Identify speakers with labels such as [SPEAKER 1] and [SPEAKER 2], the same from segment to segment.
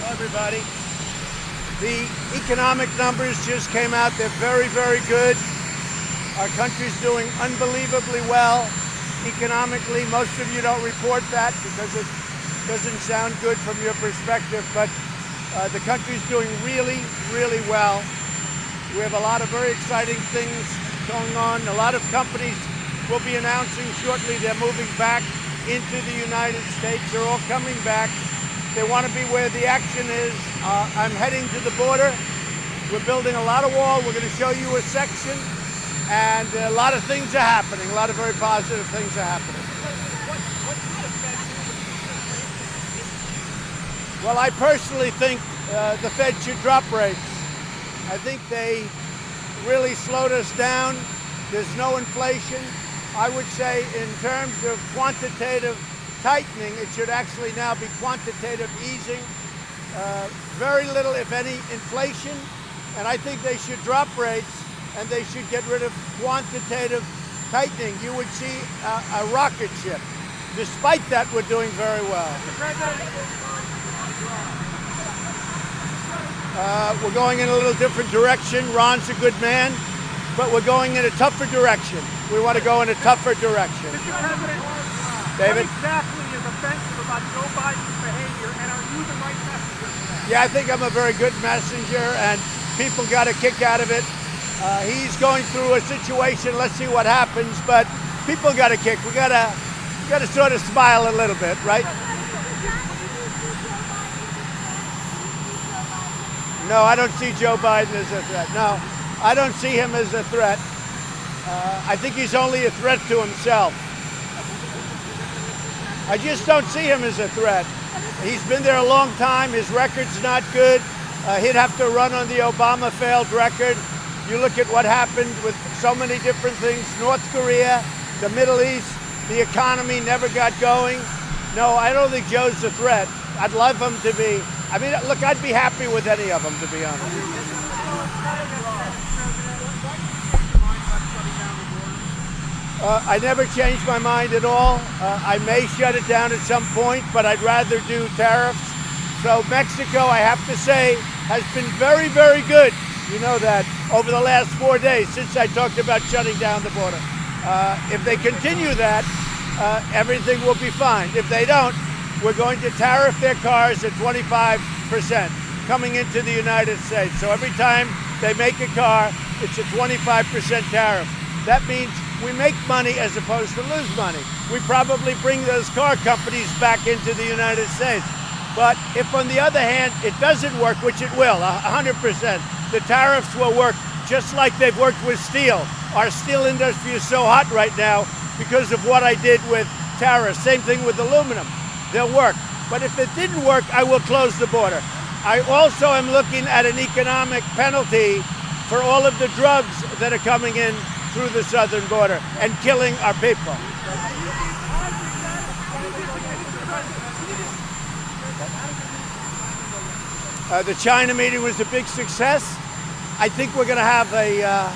[SPEAKER 1] Hello, everybody. The economic numbers just came out. They're very, very good. Our country's doing unbelievably well economically. Most of you don't report that because it doesn't sound good from your perspective, but uh, the country's doing really, really well. We have a lot of very exciting things going on. A lot of companies will be announcing shortly they're moving back into the United States. They're all coming back. They want to be where the action is. Uh, I'm heading to the border. We're building a lot of wall. We're going to show you a section. And a lot of things are happening. A lot of very positive things are happening. Well, I personally think uh, the Fed should drop rates. I think they really slowed us down. There's no inflation. I would say in terms of quantitative tightening, it should actually now be quantitative easing. Uh, very little, if any, inflation. And I think they should drop rates and they should get rid of quantitative tightening. You would see a, a rocket ship. Despite that, we're doing very well. Uh, we're going in a little different direction. Ron's a good man, but we're going in a tougher direction. We want to go in a tougher direction. David?
[SPEAKER 2] what exactly is offensive about Joe Biden's behavior, and are you the right messenger for that?
[SPEAKER 1] Yeah, I think I'm a very good messenger, and people got a kick out of it. Uh, he's going through a situation. Let's see what happens, but people got a kick. We gotta, gotta sort of smile a little bit, right? No, I don't see Joe Biden as a threat. No, I don't see him as a threat. Uh, I think he's only a threat to himself. I just don't see him as a threat. He's been there a long time. His record's not good. Uh, he'd have to run on the Obama failed record. You look at what happened with so many different things North Korea, the Middle East, the economy never got going. No, I don't think Joe's a threat. I'd love him to be. I mean, look, I'd be happy with any of them, to be honest. Uh, I never changed my mind at all. Uh, I may shut it down at some point, but I'd rather do tariffs. So Mexico, I have to say, has been very, very good. You know that over the last four days since I talked about shutting down the border. Uh, if they continue that, uh, everything will be fine. If they don't, we're going to tariff their cars at 25% coming into the United States. So every time they make a car, it's a 25% tariff. That means we make money as opposed to lose money. We probably bring those car companies back into the United States. But if, on the other hand, it doesn't work, which it will, 100%, the tariffs will work just like they've worked with steel. Our steel industry is so hot right now because of what I did with tariffs. Same thing with aluminum. They'll work. But if it didn't work, I will close the border. I also am looking at an economic penalty for all of the drugs that are coming in through the southern border and killing our people. Uh, the China meeting was a big success. I think we're going to have a uh,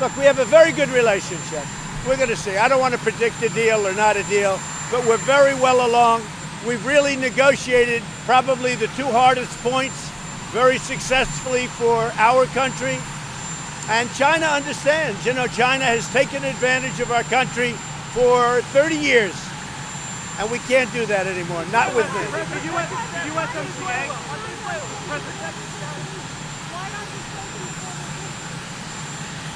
[SPEAKER 1] look. We have a very good relationship. We're going to see. I don't want to predict a deal or not a deal, but we're very well along. We've really negotiated probably the two hardest points very successfully for our country. And China understands. You know, China has taken advantage of our country for 30 years. And we can't do that anymore. Not with me.
[SPEAKER 2] The US, USMCA,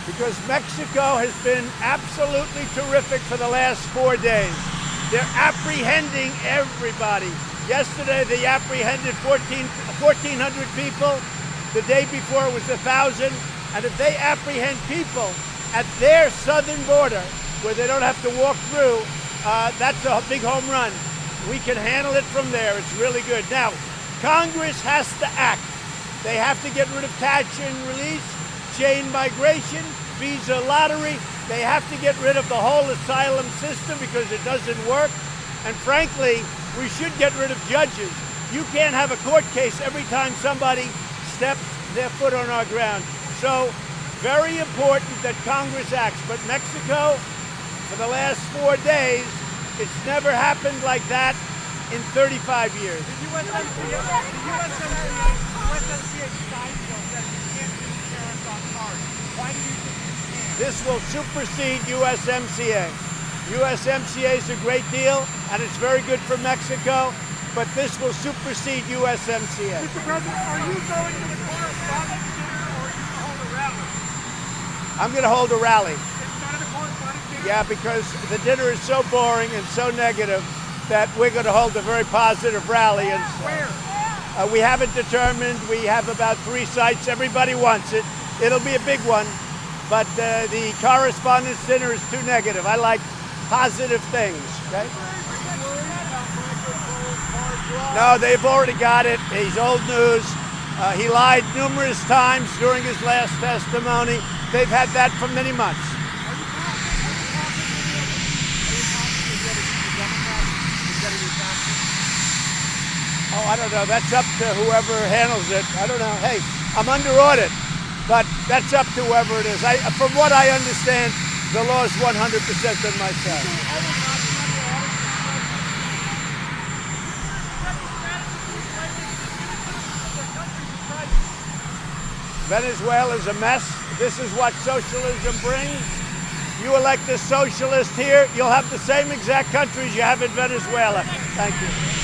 [SPEAKER 1] because Mexico has been absolutely terrific for the last four days. They're apprehending everybody. Yesterday, they apprehended 14, 1,400 people. The day before, it was 1,000. And if they apprehend people at their southern border, where they don't have to walk through, uh, that's a big home run. We can handle it from there. It's really good. Now, Congress has to act. They have to get rid of catch and release, chain migration, visa lottery. They have to get rid of the whole asylum system because it doesn't work. And frankly, we should get rid of judges. You can't have a court case every time somebody steps their foot on our ground. So, very important that Congress acts. But Mexico, for the last four days, it's never happened like that. in 35 years.
[SPEAKER 2] The USMCA, the USMCA, USMCA side you can't do tariffs on cars. Why do you think you can?
[SPEAKER 1] This will supersede USMCA. USMCA is a great deal, and it's very good for Mexico, but this will supersede USMCA.
[SPEAKER 2] Mr. President, are you going to the correspondents dinner or are you going to hold a rally?
[SPEAKER 1] I'm going to hold a rally.
[SPEAKER 2] Instead of the correspondents dinner?
[SPEAKER 1] Yeah, because the dinner is so boring and so negative that we're going to hold a very positive rally. And
[SPEAKER 2] Where?
[SPEAKER 1] uh, we haven't determined. We have about three sites. Everybody wants it. It'll be a big one, but uh, the correspondents dinner is too negative. I like positive things. Okay. No, they've already got it. He's old news. Uh, he lied numerous times during his last testimony. They've had that for many months. Oh, I don't know. That's up to whoever handles it. I don't know. Hey, I'm under audit, but that's up to whoever it is. I, from what I understand, the law is 100% on my side. Venezuela is a mess. This is what socialism brings. You elect a socialist here, you'll have the same exact countries you have in Venezuela. Thank you.